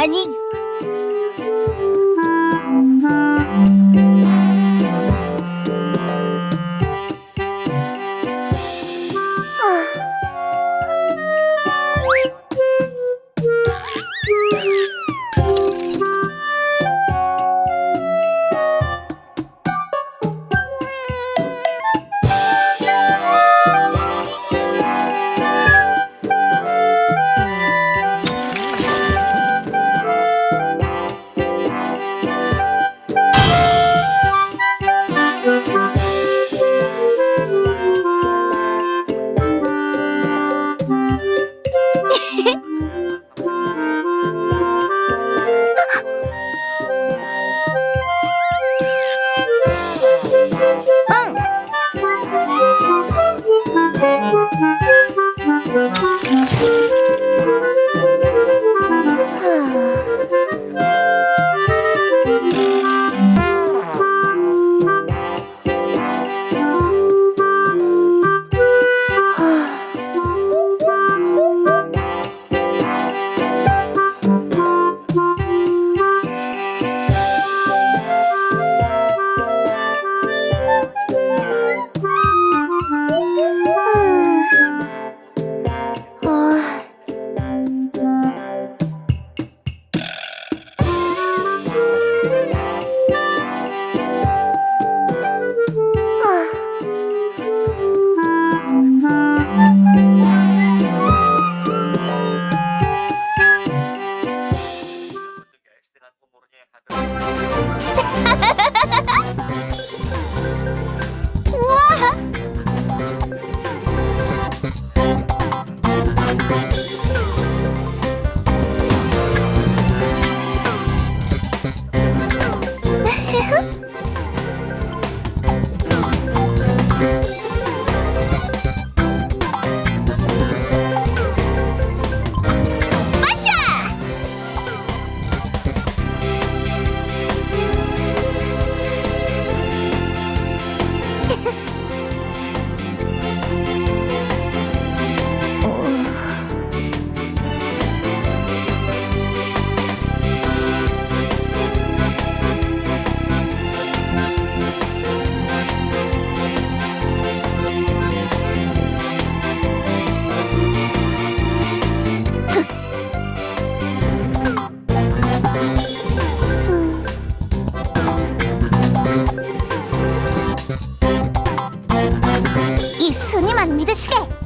panique 이 순위만 믿으시 게!